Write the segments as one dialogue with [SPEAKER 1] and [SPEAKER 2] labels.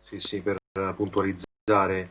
[SPEAKER 1] sì, sì, per puntualizzare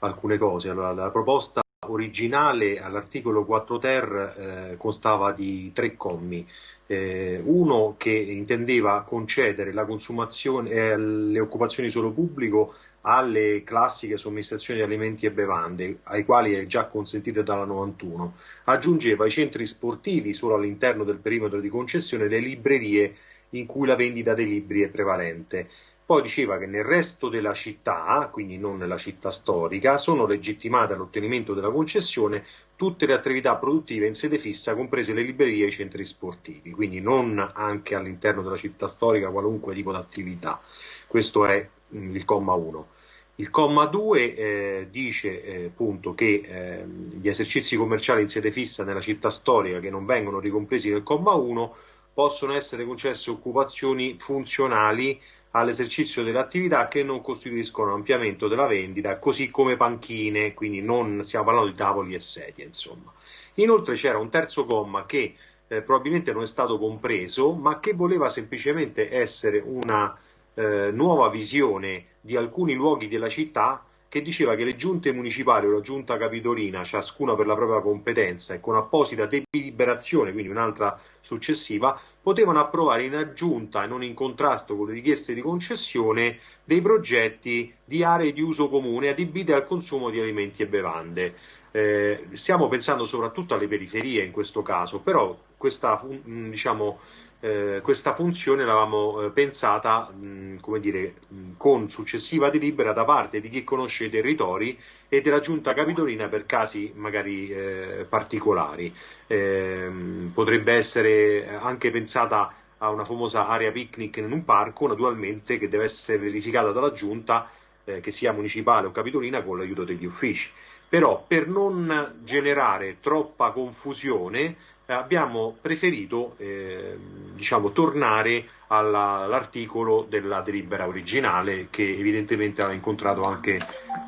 [SPEAKER 1] alcune cose. Allora, la proposta originale all'articolo 4 ter eh, constava di tre commi. Eh, uno che intendeva concedere la consumazione, eh, le occupazioni solo pubblico alle classiche somministrazioni di alimenti e bevande, ai quali è già consentita dalla 91. Aggiungeva i centri sportivi solo all'interno del perimetro di concessione le librerie in cui la vendita dei libri è prevalente. Poi diceva che nel resto della città, quindi non nella città storica, sono legittimate all'ottenimento della concessione tutte le attività produttive in sede fissa, comprese le librerie e i centri sportivi, quindi non anche all'interno della città storica qualunque tipo di attività. Questo è mm, il comma 1. Il comma 2 eh, dice eh, appunto che eh, gli esercizi commerciali in sede fissa nella città storica che non vengono ricompresi nel comma 1 possono essere concesse occupazioni funzionali all'esercizio delle attività che non costituiscono ampliamento della vendita, così come panchine, quindi non stiamo parlando di tavoli e sedie, insomma. Inoltre c'era un terzo comma che eh, probabilmente non è stato compreso, ma che voleva semplicemente essere una eh, nuova visione di alcuni luoghi della città che diceva che le giunte municipali o la giunta capitolina, ciascuna per la propria competenza e con apposita deliberazione, quindi un'altra successiva, potevano approvare in aggiunta e non in contrasto con le richieste di concessione dei progetti di aree di uso comune adibite al consumo di alimenti e bevande. Eh, stiamo pensando soprattutto alle periferie in questo caso, però questa, diciamo, eh, questa funzione l'avevamo eh, pensata mh, come dire, mh, con successiva delibera da parte di chi conosce i territori e della giunta capitolina per casi magari eh, particolari. Ehm, potrebbe essere anche pensata a una famosa area picnic in un parco, naturalmente che deve essere verificata dalla giunta eh, che sia municipale o capitolina con l'aiuto degli uffici. Però per non generare troppa confusione abbiamo preferito eh, diciamo, tornare all'articolo della delibera originale che evidentemente ha incontrato anche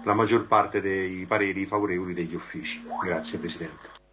[SPEAKER 1] la maggior parte dei pareri favorevoli degli uffici. Grazie Presidente.